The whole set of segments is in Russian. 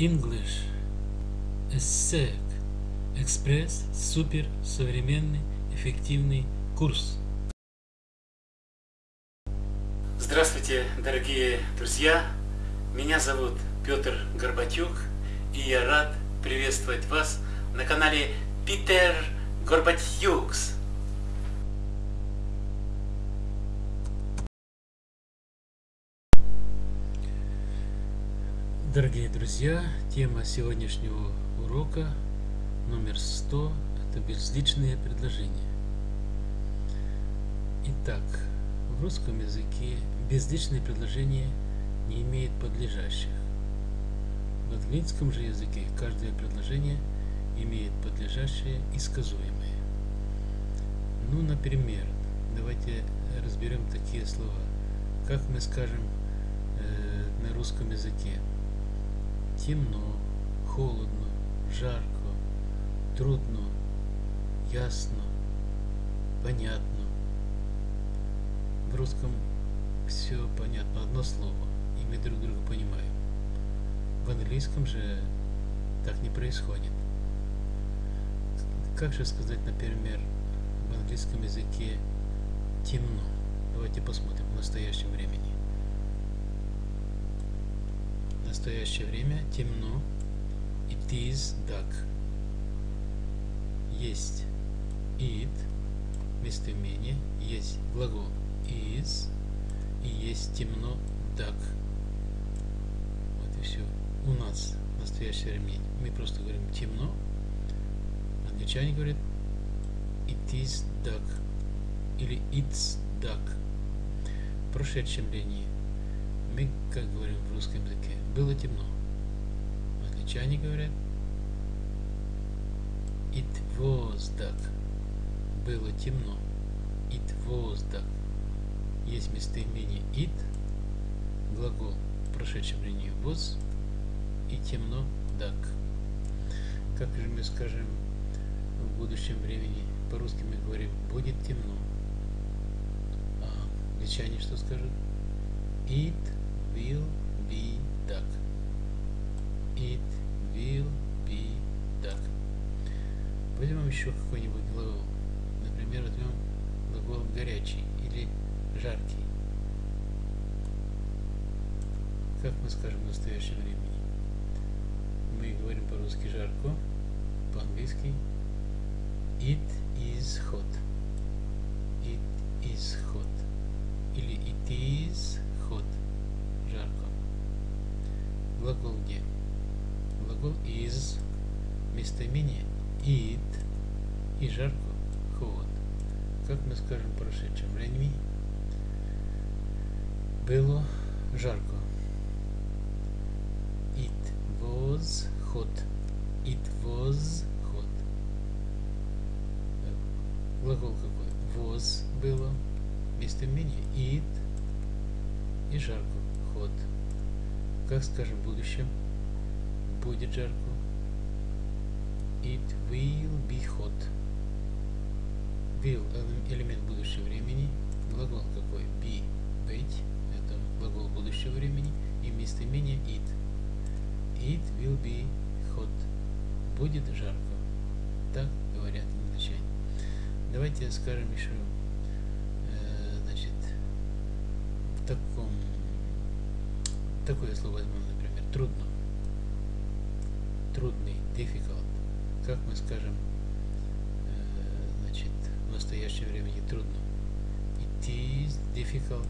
English ESSEC Экспресс Супер Современный Эффективный Курс Здравствуйте, дорогие друзья! Меня зовут Петр Горбатюк, и я рад приветствовать вас на канале Питер Горбатюкс. Дорогие друзья, тема сегодняшнего урока номер 100 – это безличные предложения. Итак, в русском языке безличные предложения не имеют подлежащих. В английском же языке каждое предложение имеет подлежащее и сказуемое. Ну, например, давайте разберем такие слова, как мы скажем э, на русском языке – темно, холодно, жарко, трудно, ясно, понятно. В русском все понятно, одно слово, и мы друг друга понимаем. В английском же так не происходит. Как же сказать, например, в английском языке темно? Давайте посмотрим в настоящем времени настоящее время темно. It is dark. Есть it, местоимение, есть глагол is, и есть темно dark. Вот и все. У нас в настоящее время мы просто говорим темно. Англичане говорят it is dark или it's dark. В прошедшем времени мы, как говорим в русском языке, было темно. Англичане говорят It was dark. Было темно. It was dark. Есть местоимение it, глагол в прошедшем времени was и темно dark. Как же мы скажем в будущем времени, по-русски мы говорим будет темно. А англичане что скажут? It will be dark. It will be dark. Возьмем еще какой-нибудь глагол. Например, возьмем глагол горячий или жаркий. Как мы скажем в настоящем времени? Мы говорим по-русски жарко, по-английски It is hot. It is hot. Или it is hot жарко. Глагол где? Глагол is, местоимение it и жарко hot. Как мы скажем в прошедшем времени? Было жарко. It was hot. It was hot. Глагол какой? Was было. Местоимение it и жарко ход. Как скажем в будущем? Будет жарко. It will be hot. Will – элемент будущего времени. Глагол какой? Be – быть. Это глагол будущего времени. И местоимение it. It will be hot. Будет жарко. Так говорят англичане. Давайте скажем еще, э, значит, в таком такое слово возьмем, например, трудно. Трудный, difficult. Как мы скажем, э, значит, в настоящее времени трудно. It is difficult.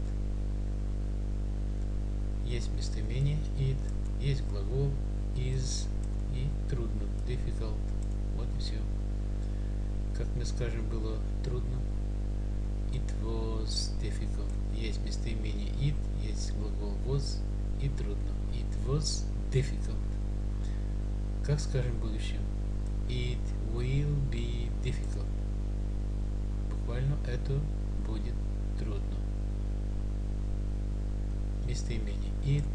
Есть местоимение it, есть глагол is и трудно, difficult. Вот и все. Как мы скажем, было трудно. It was difficult. Есть местоимение it, есть глагол was и трудно. It was difficult. Как скажем в будущем? It will be difficult. Буквально это будет трудно. Местоимение it,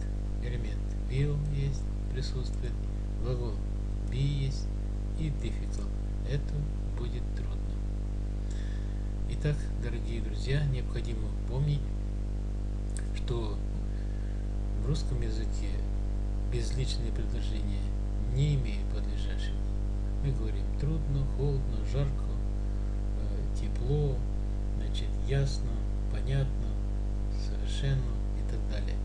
элемент will есть, присутствует, глагол be есть и difficult. Это будет трудно. Итак, дорогие друзья, необходимо помнить, что в русском языке безличные предложения, не имея подлежащего. Мы говорим трудно, холодно, жарко, э, тепло, значит, ясно, понятно, совершенно и так далее.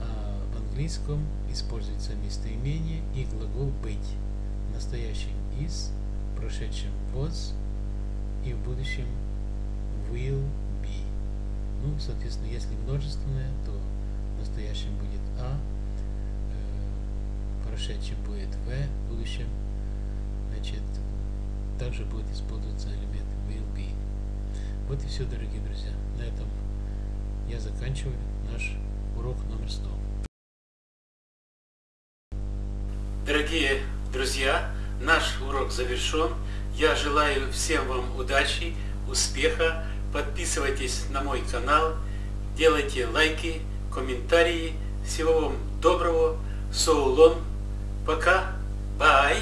А в английском используется местоимение и глагол быть. В настоящем is, в прошедшем was и в будущем will be. Ну, соответственно, если множественное, то настоящем будет а, э, прошедшем будет в, в будущем, значит, также будет использоваться элемент will be. Вот и все, дорогие друзья. На этом я заканчиваю наш урок номер 100. Дорогие друзья, наш урок завершен. Я желаю всем вам удачи, успеха. Подписывайтесь на мой канал, делайте лайки, комментарии. Всего вам доброго. Соулон. Пока. Бай.